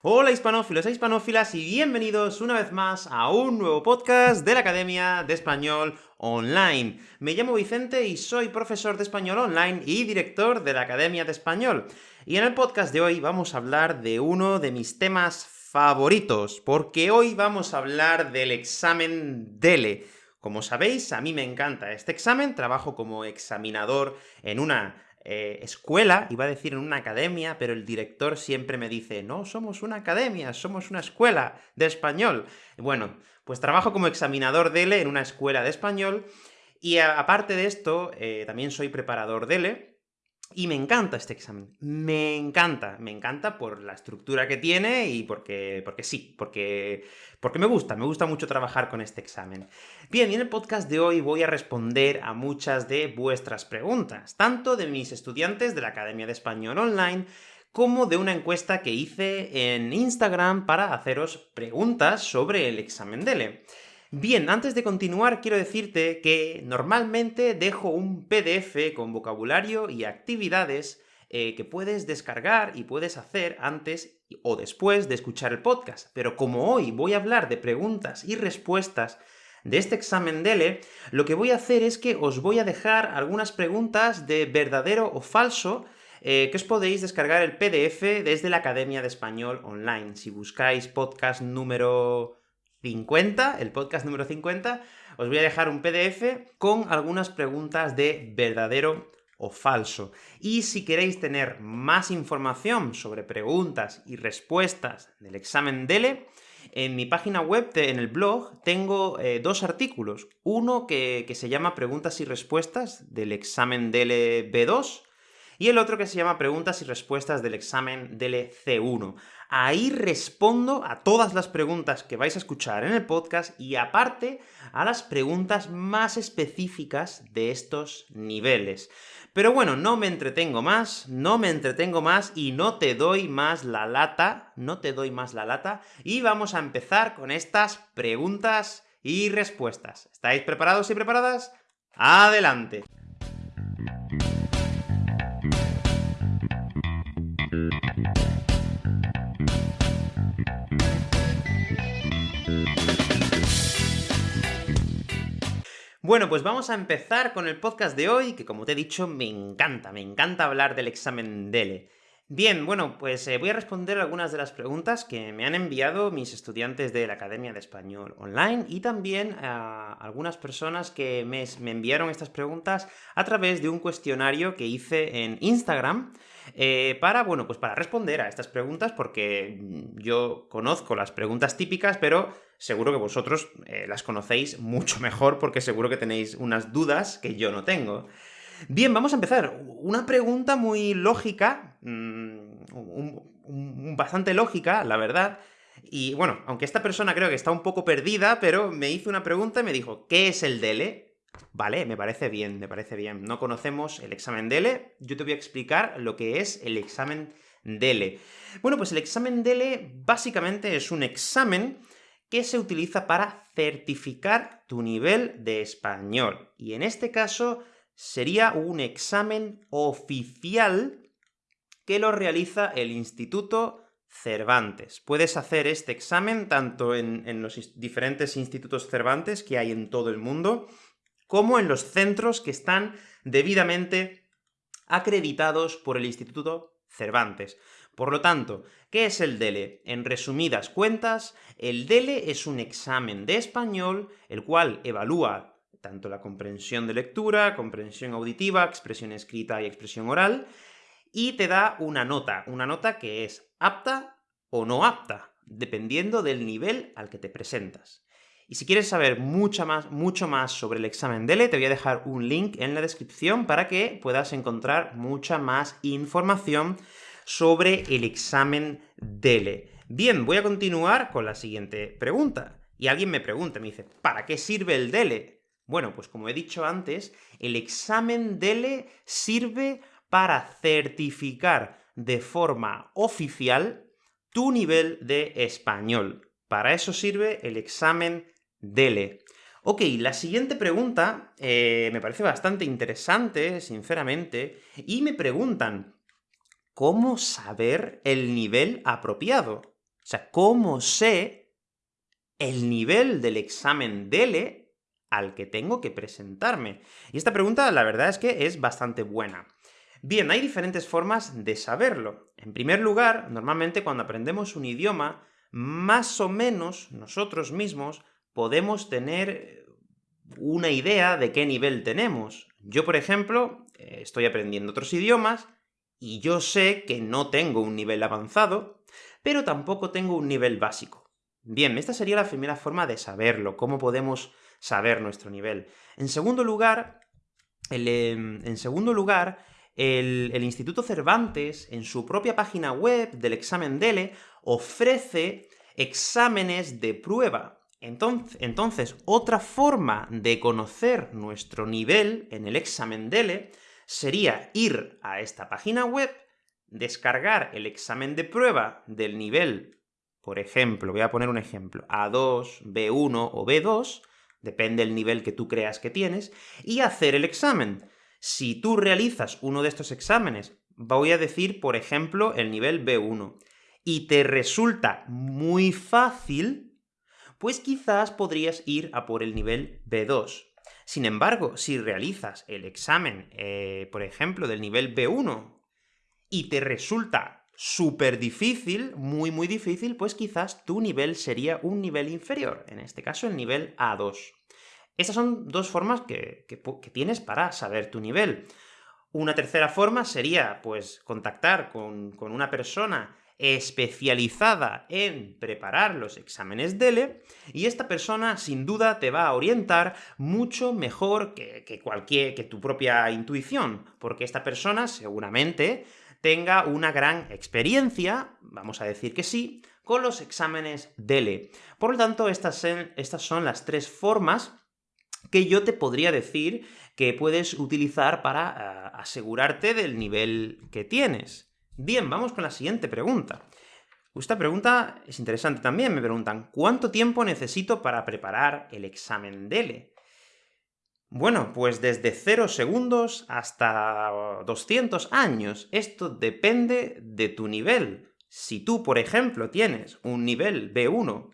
Hola hispanófilos e hispanófilas, y bienvenidos una vez más a un nuevo podcast de la Academia de Español Online. Me llamo Vicente y soy profesor de Español Online y director de la Academia de Español. Y en el podcast de hoy vamos a hablar de uno de mis temas favoritos, porque hoy vamos a hablar del examen DELE. Como sabéis, a mí me encanta este examen, trabajo como examinador en una eh, escuela, iba a decir en una academia, pero el director siempre me dice, no somos una academia, somos una escuela de español. Bueno, pues trabajo como examinador DELE en una escuela de español, y aparte de esto, eh, también soy preparador DELE, y me encanta este examen, me encanta, me encanta por la estructura que tiene y porque, porque sí, porque, porque me gusta, me gusta mucho trabajar con este examen. Bien, y en el podcast de hoy voy a responder a muchas de vuestras preguntas, tanto de mis estudiantes de la Academia de Español Online, como de una encuesta que hice en Instagram para haceros preguntas sobre el examen DELE. Bien, antes de continuar quiero decirte que normalmente dejo un PDF con vocabulario y actividades eh, que puedes descargar y puedes hacer antes o después de escuchar el podcast. Pero como hoy voy a hablar de preguntas y respuestas de este examen DELE, lo que voy a hacer es que os voy a dejar algunas preguntas de verdadero o falso eh, que os podéis descargar el PDF desde la Academia de Español Online. Si buscáis podcast número 50, el podcast número 50, os voy a dejar un PDF con algunas preguntas de verdadero o falso. Y si queréis tener más información sobre preguntas y respuestas del examen DELE, en mi página web, en el blog, tengo eh, dos artículos. Uno que, que, se llama Preguntas y respuestas del examen DELE B2, y el otro que se llama Preguntas y respuestas del examen DELE C1. Ahí respondo a todas las preguntas que vais a escuchar en el podcast y aparte a las preguntas más específicas de estos niveles. Pero bueno, no me entretengo más, no me entretengo más y no te doy más la lata, no te doy más la lata, y vamos a empezar con estas preguntas y respuestas. ¿Estáis preparados y preparadas? ¡Adelante! Bueno, pues vamos a empezar con el podcast de hoy, que como te he dicho, me encanta, me encanta hablar del examen DELE. Bien, bueno, pues eh, voy a responder algunas de las preguntas que me han enviado mis estudiantes de la Academia de Español Online, y también a algunas personas que me, enviaron estas preguntas a través de un cuestionario que hice en Instagram, eh, para, bueno, pues para responder a estas preguntas, porque yo conozco las preguntas típicas, pero seguro que vosotros eh, las conocéis mucho mejor, porque seguro que tenéis unas dudas que yo no tengo. Bien, vamos a empezar. Una pregunta muy lógica, mm, bastante lógica, la verdad, y bueno, aunque esta persona creo que está un poco perdida, pero me hizo una pregunta y me dijo, ¿qué es el DELE? Vale, me parece bien, me parece bien. No conocemos el examen DELE, yo te voy a explicar lo que es el examen DELE. Bueno, pues el examen DELE básicamente es un examen que se utiliza para certificar tu nivel de español. Y en este caso sería un examen oficial que lo realiza el Instituto Cervantes. Puedes hacer este examen tanto en, los diferentes institutos Cervantes que hay en todo el mundo, como en los centros que están debidamente acreditados por el Instituto Cervantes. Por lo tanto, ¿qué es el DELE? En resumidas cuentas, el DELE es un examen de español, el cual evalúa tanto la comprensión de lectura, comprensión auditiva, expresión escrita y expresión oral, y te da una nota, una nota que es apta o no apta, dependiendo del nivel al que te presentas. Y si quieres saber mucho más, mucho más sobre el examen DELE, te voy a dejar un link en la descripción para que puedas encontrar mucha más información sobre el examen DELE. Bien, voy a continuar con la siguiente pregunta. Y alguien me pregunta, me dice, ¿para qué sirve el DELE? Bueno, pues como he dicho antes, el examen DELE sirve para certificar de forma oficial tu nivel de español. Para eso sirve el examen Dele. Ok, la siguiente pregunta eh, me parece bastante interesante, sinceramente, y me preguntan, ¿cómo saber el nivel apropiado? sea, ¿cómo sé el nivel del examen DELE al que tengo que presentarme? Y esta pregunta, la verdad es que es bastante buena. Bien, hay diferentes formas de saberlo. En primer lugar, normalmente cuando aprendemos un idioma, más o menos nosotros mismos podemos tener una idea de qué nivel tenemos. Yo, por ejemplo, eh, estoy aprendiendo otros idiomas, y yo sé que no tengo un nivel avanzado, pero tampoco tengo un nivel básico. Bien, esta sería la primera forma de saberlo, cómo podemos saber nuestro nivel. En segundo lugar, em, en segundo lugar, el, Instituto Cervantes, en su propia página web del examen DELE, ofrece exámenes de prueba. Entonces, entonces, otra forma de conocer nuestro nivel en el examen DELE sería ir a esta página web, descargar el examen de prueba del nivel, por ejemplo, voy a poner un ejemplo, A2, B1 o B2, depende del nivel que tú creas que tienes, y hacer el examen. Si tú realizas uno de estos exámenes, voy a decir, por ejemplo, el nivel B1, y te resulta muy fácil, pues quizás podrías ir a por el nivel B2. Sin embargo, si realizas el examen, eh, por ejemplo, del nivel B1, y te resulta súper difícil, muy muy difícil, pues quizás tu nivel sería un nivel inferior, en este caso el nivel A2. Estas son dos formas que, tienes para saber tu nivel. Una tercera forma sería, pues, contactar con, una persona especializada en preparar los exámenes DELE, y esta persona sin duda te va a orientar mucho mejor que, cualquier, que tu propia intuición, porque esta persona seguramente tenga una gran experiencia, vamos a decir que sí, con los exámenes DELE. Por lo tanto, estas, estas son las tres formas que yo te podría decir que puedes utilizar para eh, asegurarte del nivel que tienes. Bien, vamos con la siguiente pregunta. Esta pregunta es interesante también, me preguntan, ¿cuánto tiempo necesito para preparar el examen DELE? Bueno, pues desde 0 segundos hasta 200 años. Esto depende de tu nivel. Si tú, por ejemplo, tienes un nivel B1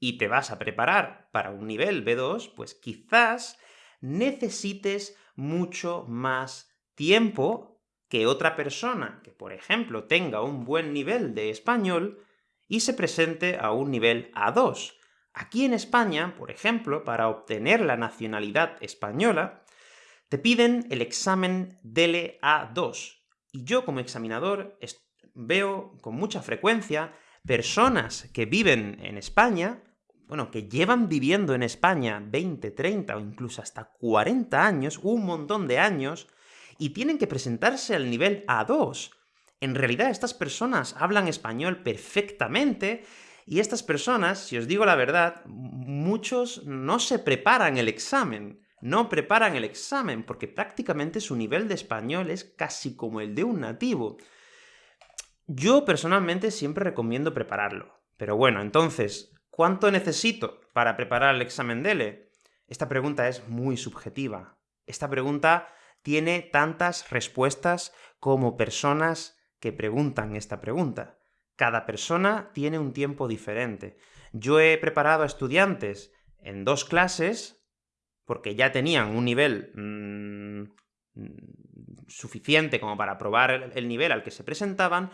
y te vas a preparar para un nivel B2, pues quizás necesites mucho más tiempo que otra persona que, por ejemplo, tenga un buen nivel de español y se presente a un nivel A2. Aquí en España, por ejemplo, para obtener la nacionalidad española, te piden el examen DELE A2. Y yo, como examinador, veo con mucha frecuencia personas que viven en España bueno, que llevan viviendo en España 20, 30 o incluso hasta 40 años, un montón de años, y tienen que presentarse al nivel A2. En realidad estas personas hablan español perfectamente, y estas personas, si os digo la verdad, muchos no se preparan el examen, no preparan el examen, porque prácticamente su nivel de español es casi como el de un nativo. Yo personalmente siempre recomiendo prepararlo. Pero bueno, entonces, ¿Cuánto necesito para preparar el examen DELE? Esta pregunta es muy subjetiva. Esta pregunta tiene tantas respuestas como personas que preguntan esta pregunta. Cada persona tiene un tiempo diferente. Yo he preparado a estudiantes en dos clases, porque ya tenían un nivel mm, suficiente como para probar el nivel al que se presentaban,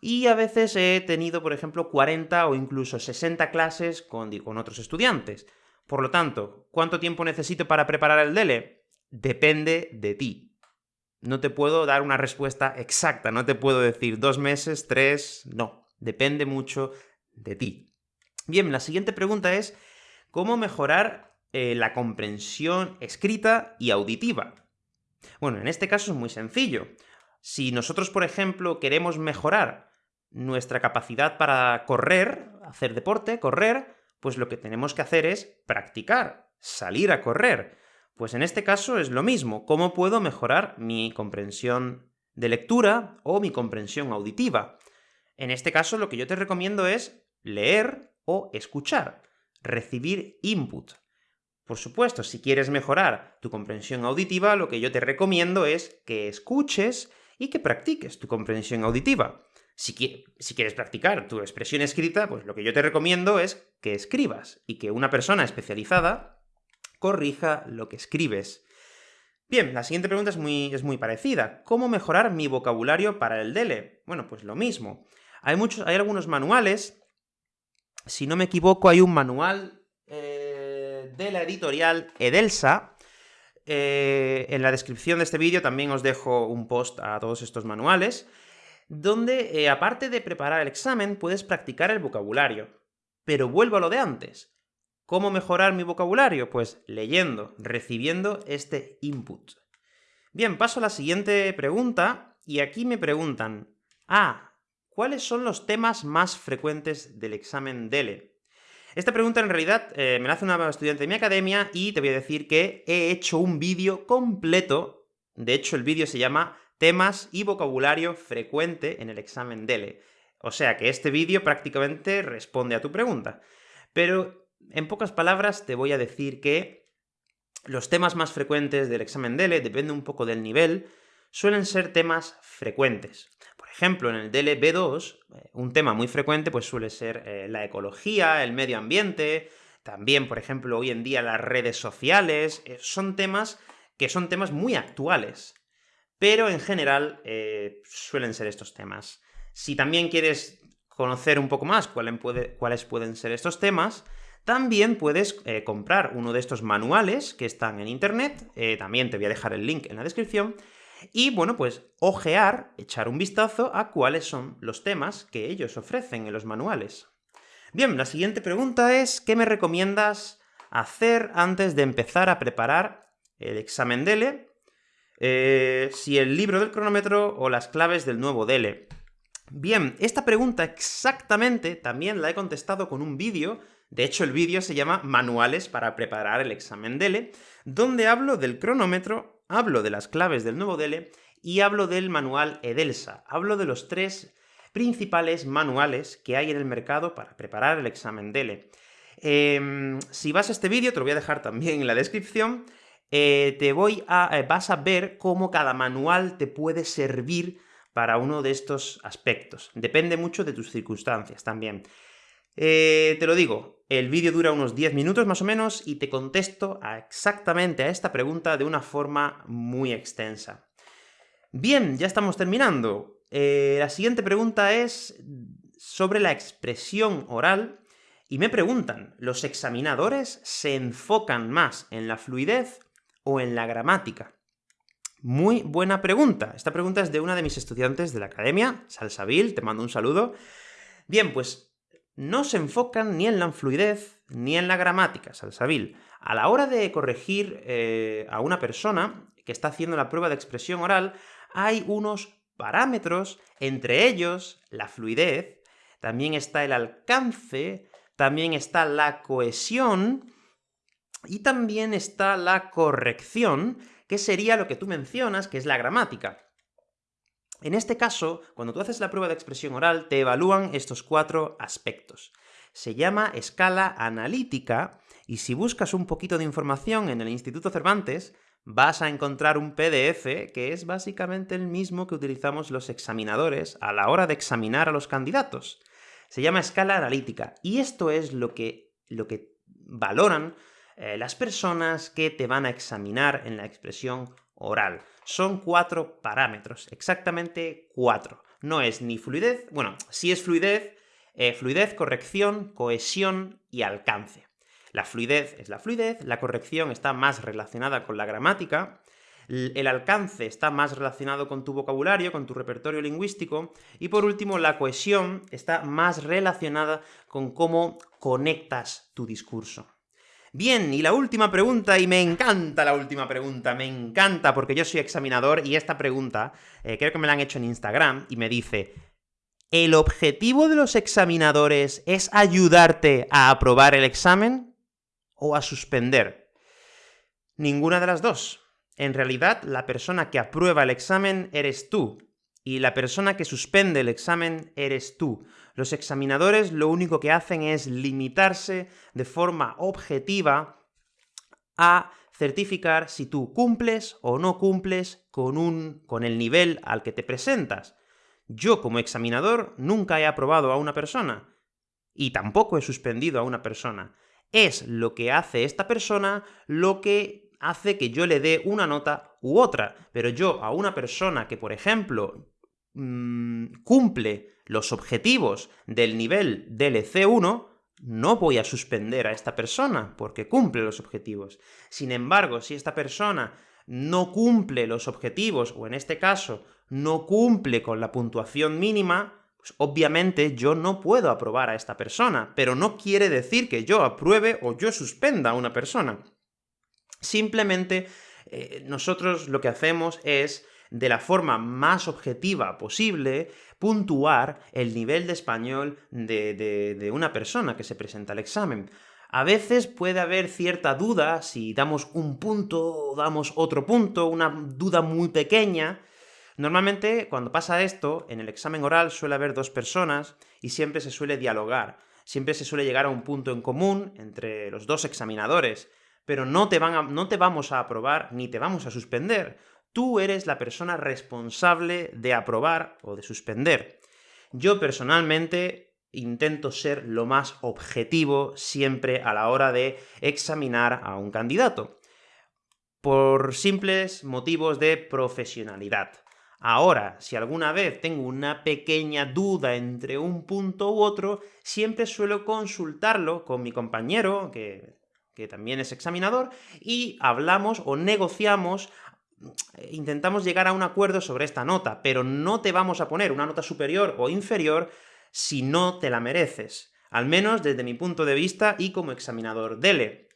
y a veces he tenido, por ejemplo, 40 o incluso 60 clases con, con otros estudiantes. Por lo tanto, ¿cuánto tiempo necesito para preparar el DELE? Depende de ti. No te puedo dar una respuesta exacta, no te puedo decir dos meses, tres, no. Depende mucho de ti. Bien, la siguiente pregunta es, ¿cómo mejorar eh, la comprensión escrita y auditiva? Bueno, en este caso es muy sencillo. Si nosotros, por ejemplo, queremos mejorar nuestra capacidad para correr, hacer deporte, correr, pues lo que tenemos que hacer es practicar, salir a correr. Pues en este caso es lo mismo, ¿cómo puedo mejorar mi comprensión de lectura o mi comprensión auditiva? En este caso lo que yo te recomiendo es leer o escuchar, recibir input. Por supuesto, si quieres mejorar tu comprensión auditiva, lo que yo te recomiendo es que escuches y que practiques tu comprensión auditiva. Si, quieres practicar tu expresión escrita, pues lo que yo te recomiendo es que escribas, y que una persona especializada corrija lo que escribes. Bien, la siguiente pregunta es muy, es muy parecida. ¿Cómo mejorar mi vocabulario para el DELE? Bueno, pues lo mismo. Hay, muchos, hay algunos manuales, si no me equivoco, hay un manual eh, de la editorial Edelsa, eh, en la descripción de este vídeo también os dejo un post a todos estos manuales, donde, eh, aparte de preparar el examen, puedes practicar el vocabulario. Pero vuelvo a lo de antes. ¿Cómo mejorar mi vocabulario? Pues leyendo, recibiendo este input. Bien, paso a la siguiente pregunta, y aquí me preguntan, ah, ¿cuáles son los temas más frecuentes del examen DELE? Esta pregunta en realidad eh, me la hace una estudiante de mi academia y te voy a decir que he hecho un vídeo completo, de hecho el vídeo se llama Temas y vocabulario frecuente en el examen DELE. O sea que este vídeo prácticamente responde a tu pregunta. Pero, en pocas palabras, te voy a decir que los temas más frecuentes del examen DELE, depende un poco del nivel, suelen ser temas frecuentes ejemplo, en el DLB2, eh, un tema muy frecuente pues suele ser eh, la ecología, el medio ambiente, también, por ejemplo, hoy en día las redes sociales, eh, son temas que son temas muy actuales, pero en general suelen ser estos temas. Si también quieres conocer un poco más cuáles pueden ser estos temas, también puedes comprar uno de estos manuales que están en internet, también te voy a dejar el link en la descripción, y bueno, pues ojear, echar un vistazo a cuáles son los temas que ellos ofrecen en los manuales. Bien, la siguiente pregunta es, ¿qué me recomiendas hacer antes de empezar a preparar el examen DELE? Eh, si el libro del cronómetro o las claves del nuevo DELE. Bien, esta pregunta exactamente también la he contestado con un vídeo, de hecho el vídeo se llama Manuales para preparar el examen DELE, donde hablo del cronómetro hablo de las claves del nuevo DELE y hablo del manual EDELSA. Hablo de los tres principales manuales que hay en el mercado para preparar el examen DELE. Em, si vas a este vídeo, te lo voy a dejar también en la descripción, eh, te voy a, eh, vas a ver cómo cada manual te puede servir para uno de estos aspectos. Depende mucho de tus circunstancias también. Eh, te lo digo, el vídeo dura unos 10 minutos más o menos, y te contesto exactamente a esta pregunta de una forma muy extensa. Bien, ya estamos terminando. La siguiente pregunta es sobre la expresión oral, y me preguntan, ¿los examinadores se enfocan más en la fluidez o en la gramática? Muy buena pregunta. Esta pregunta es de una de mis estudiantes de la academia, Salsabil, te mando un saludo. Bien, pues no se enfocan ni en la fluidez ni en la gramática, Salsabil. A la hora de corregir eh, a una persona que está haciendo la prueba de expresión oral, hay unos parámetros, entre ellos la fluidez, también está el alcance, también está la cohesión, y también está la corrección, que sería lo que tú mencionas, que es la gramática. En este caso, cuando tú haces la prueba de expresión oral, te evalúan estos cuatro aspectos. Se llama escala analítica, y si buscas un poquito de información en el Instituto Cervantes, vas a encontrar un PDF que es básicamente el mismo que utilizamos los examinadores a la hora de examinar a los candidatos. Se llama escala analítica, y esto es lo que, lo que valoran eh, las personas que te van a examinar en la expresión oral. Son cuatro parámetros, exactamente cuatro. No es ni fluidez, bueno, sí es fluidez, eh, fluidez, corrección, cohesión y alcance. La fluidez es la fluidez, la corrección está más relacionada con la gramática, el alcance está más relacionado con tu vocabulario, con tu repertorio lingüístico, y por último, la cohesión está más relacionada con cómo conectas tu discurso. Bien, y la última pregunta, y me encanta la última pregunta, me encanta, porque yo soy examinador, y esta pregunta, eh, creo que me la han hecho en Instagram, y me dice, ¿el objetivo de los examinadores es ayudarte a aprobar el examen o a suspender? Ninguna de las dos. En realidad, la persona que aprueba el examen eres tú, y la persona que suspende el examen eres tú. Los examinadores lo único que hacen es limitarse de forma objetiva a certificar si tú cumples o no cumples con, un, con el nivel al que te presentas. Yo, como examinador, nunca he aprobado a una persona, y tampoco he suspendido a una persona. Es lo que hace esta persona lo que hace que yo le dé una nota u otra, pero yo a una persona que, por ejemplo, mmm, cumple los objetivos del nivel DLC1, no voy a suspender a esta persona, porque cumple los objetivos. Sin embargo, si esta persona no cumple los objetivos, o en este caso, no cumple con la puntuación mínima, pues obviamente yo no puedo aprobar a esta persona, pero no quiere decir que yo apruebe o yo suspenda a una persona. Simplemente, eh, nosotros lo que hacemos es, de la forma más objetiva posible, puntuar el nivel de español de, de una persona que se presenta al examen. A veces puede haber cierta duda si damos un punto o damos otro punto, una duda muy pequeña, Normalmente, cuando pasa esto, en el examen oral suele haber dos personas y siempre se suele dialogar. Siempre se suele llegar a un punto en común entre los dos examinadores, pero no te, van no te vamos a aprobar ni te vamos a suspender. Tú eres la persona responsable de aprobar o de suspender. Yo personalmente intento ser lo más objetivo siempre a la hora de examinar a un candidato, por simples motivos de profesionalidad. Ahora, si alguna vez tengo una pequeña duda entre un punto u otro, siempre suelo consultarlo con mi compañero, que, que también es examinador, y hablamos o negociamos intentamos llegar a un acuerdo sobre esta nota, pero no te vamos a poner una nota superior o inferior si no te la mereces. Al menos desde mi punto de vista y como examinador DELE.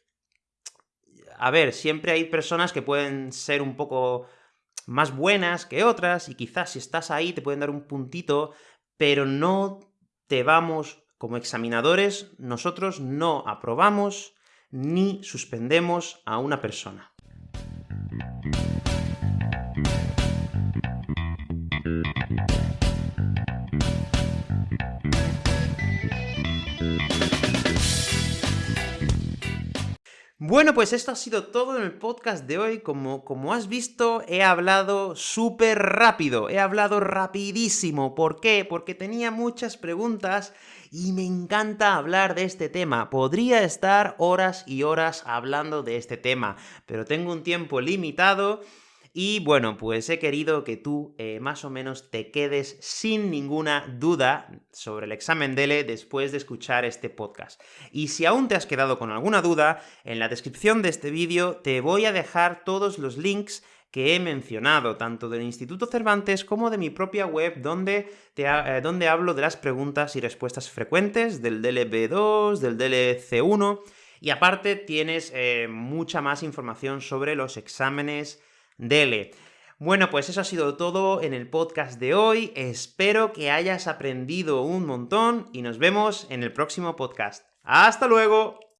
A ver, siempre hay personas que pueden ser un poco más buenas que otras, y quizás si estás ahí te pueden dar un puntito, pero no te vamos, como examinadores, nosotros no aprobamos ni suspendemos a una persona. Bueno, pues esto ha sido todo en el podcast de hoy. Como, como has visto, he hablado súper rápido, he hablado rapidísimo. ¿Por qué? Porque tenía muchas preguntas y me encanta hablar de este tema. Podría estar horas y horas hablando de este tema, pero tengo un tiempo limitado y bueno, pues he querido que tú eh, más o menos te quedes sin ninguna duda sobre el examen DELE después de escuchar este podcast. Y si aún te has quedado con alguna duda, en la descripción de este vídeo te voy a dejar todos los links que he mencionado, tanto del Instituto Cervantes como de mi propia web, donde, eh, donde hablo de las preguntas y respuestas frecuentes del DLB2, del DLC1, y aparte tienes eh, mucha más información sobre los exámenes dele. Bueno, pues eso ha sido todo en el podcast de hoy, espero que hayas aprendido un montón y nos vemos en el próximo podcast. ¡Hasta luego!